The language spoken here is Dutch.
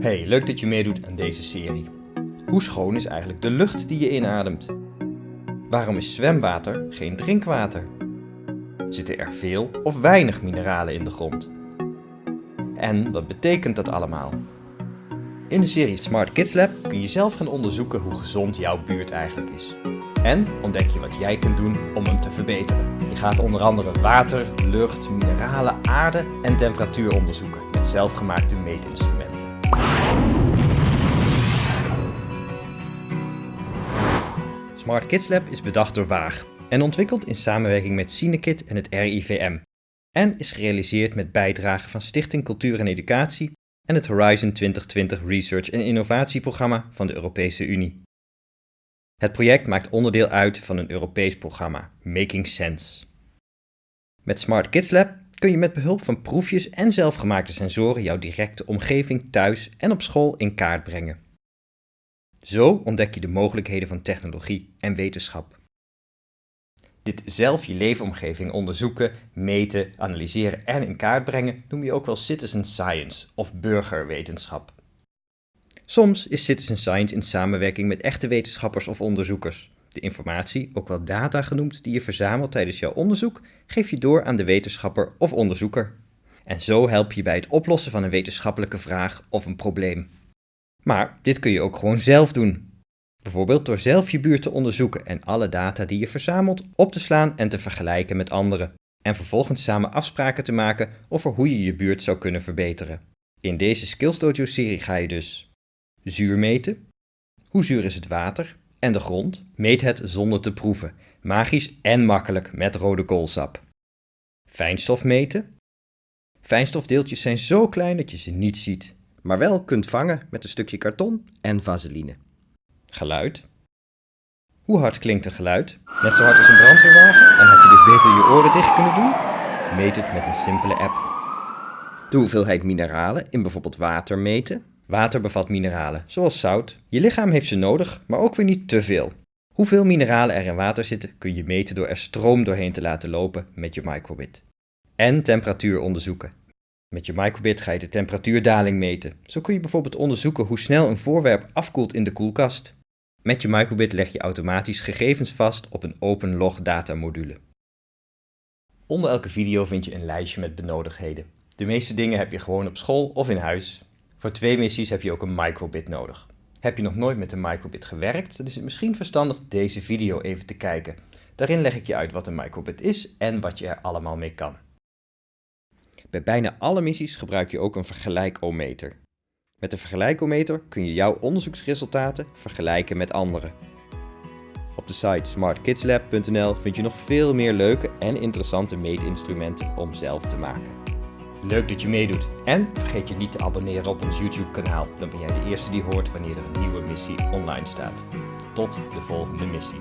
Hey, leuk dat je meedoet aan deze serie. Hoe schoon is eigenlijk de lucht die je inademt? Waarom is zwemwater geen drinkwater? Zitten er veel of weinig mineralen in de grond? En wat betekent dat allemaal? In de serie Smart Kids Lab kun je zelf gaan onderzoeken hoe gezond jouw buurt eigenlijk is. En ontdek je wat jij kunt doen om hem te verbeteren. Je gaat onder andere water, lucht, mineralen, aarde en temperatuur onderzoeken met zelfgemaakte meetinstrumenten. Smart Kids Lab is bedacht door Waag en ontwikkeld in samenwerking met Cinekit en het RIVM. En is gerealiseerd met bijdrage van Stichting Cultuur en Educatie en het Horizon 2020 Research en Innovatieprogramma van de Europese Unie. Het project maakt onderdeel uit van een Europees programma, Making Sense. Met Smart Kids Lab kun je met behulp van proefjes en zelfgemaakte sensoren jouw directe omgeving thuis en op school in kaart brengen. Zo ontdek je de mogelijkheden van technologie en wetenschap. Dit zelf je leefomgeving onderzoeken, meten, analyseren en in kaart brengen noem je ook wel citizen science of burgerwetenschap. Soms is citizen science in samenwerking met echte wetenschappers of onderzoekers. De informatie, ook wel data genoemd, die je verzamelt tijdens jouw onderzoek, geef je door aan de wetenschapper of onderzoeker. En zo help je bij het oplossen van een wetenschappelijke vraag of een probleem. Maar dit kun je ook gewoon zelf doen. Bijvoorbeeld door zelf je buurt te onderzoeken en alle data die je verzamelt op te slaan en te vergelijken met anderen. En vervolgens samen afspraken te maken over hoe je je buurt zou kunnen verbeteren. In deze Skills Dojo serie ga je dus zuur meten. Hoe zuur is het water en de grond? Meet het zonder te proeven. Magisch en makkelijk met rode koolsap. Fijnstof meten. Fijnstofdeeltjes zijn zo klein dat je ze niet ziet maar wel kunt vangen met een stukje karton en vaseline. Geluid. Hoe hard klinkt een geluid? Net zo hard als een brandweerwagen? En had je dus beter je oren dicht kunnen doen? Meet het met een simpele app. De hoeveelheid mineralen in bijvoorbeeld water meten. Water bevat mineralen, zoals zout. Je lichaam heeft ze nodig, maar ook weer niet te veel. Hoeveel mineralen er in water zitten kun je meten door er stroom doorheen te laten lopen met je microbit. En temperatuur onderzoeken. Met je microbit ga je de temperatuurdaling meten. Zo kun je bijvoorbeeld onderzoeken hoe snel een voorwerp afkoelt in de koelkast. Met je microbit leg je automatisch gegevens vast op een open log datamodule. Onder elke video vind je een lijstje met benodigdheden. De meeste dingen heb je gewoon op school of in huis. Voor twee missies heb je ook een microbit nodig. Heb je nog nooit met een microbit gewerkt, dan is het misschien verstandig deze video even te kijken. Daarin leg ik je uit wat een microbit is en wat je er allemaal mee kan. Bij bijna alle missies gebruik je ook een vergelijkometer. Met de vergelijkometer kun je jouw onderzoeksresultaten vergelijken met anderen. Op de site smartkidslab.nl vind je nog veel meer leuke en interessante meetinstrumenten om zelf te maken. Leuk dat je meedoet en vergeet je niet te abonneren op ons YouTube kanaal, dan ben jij de eerste die hoort wanneer er een nieuwe missie online staat. Tot de volgende missie.